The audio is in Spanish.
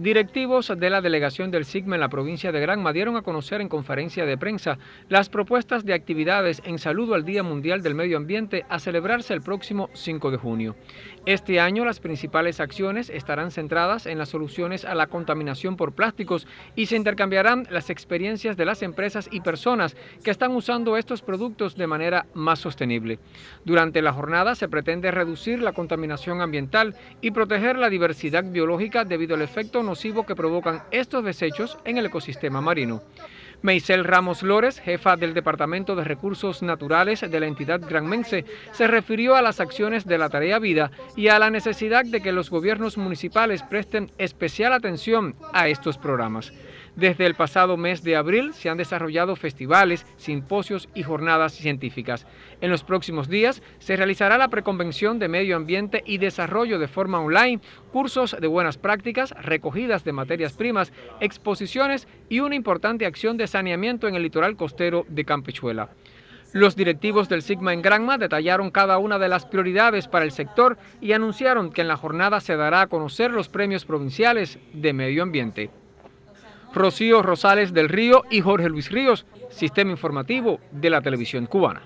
Directivos de la delegación del SIGMA en la provincia de Granma dieron a conocer en conferencia de prensa las propuestas de actividades en saludo al Día Mundial del Medio Ambiente a celebrarse el próximo 5 de junio. Este año las principales acciones estarán centradas en las soluciones a la contaminación por plásticos y se intercambiarán las experiencias de las empresas y personas que están usando estos productos de manera más sostenible. Durante la jornada se pretende reducir la contaminación ambiental y proteger la diversidad biológica debido al efecto nocivo que provocan estos desechos en el ecosistema marino. Meisel Ramos Lores, jefa del Departamento de Recursos Naturales de la entidad granmense, se refirió a las acciones de la Tarea Vida y a la necesidad de que los gobiernos municipales presten especial atención a estos programas. Desde el pasado mes de abril se han desarrollado festivales, simposios y jornadas científicas. En los próximos días se realizará la preconvención de medio ambiente y desarrollo de forma online, cursos de buenas prácticas, recogidas de materias primas, exposiciones y una importante acción de saneamiento en el litoral costero de Campechuela. Los directivos del Sigma en Granma detallaron cada una de las prioridades para el sector y anunciaron que en la jornada se dará a conocer los premios provinciales de medio ambiente. Rocío Rosales del Río y Jorge Luis Ríos, Sistema Informativo de la Televisión Cubana.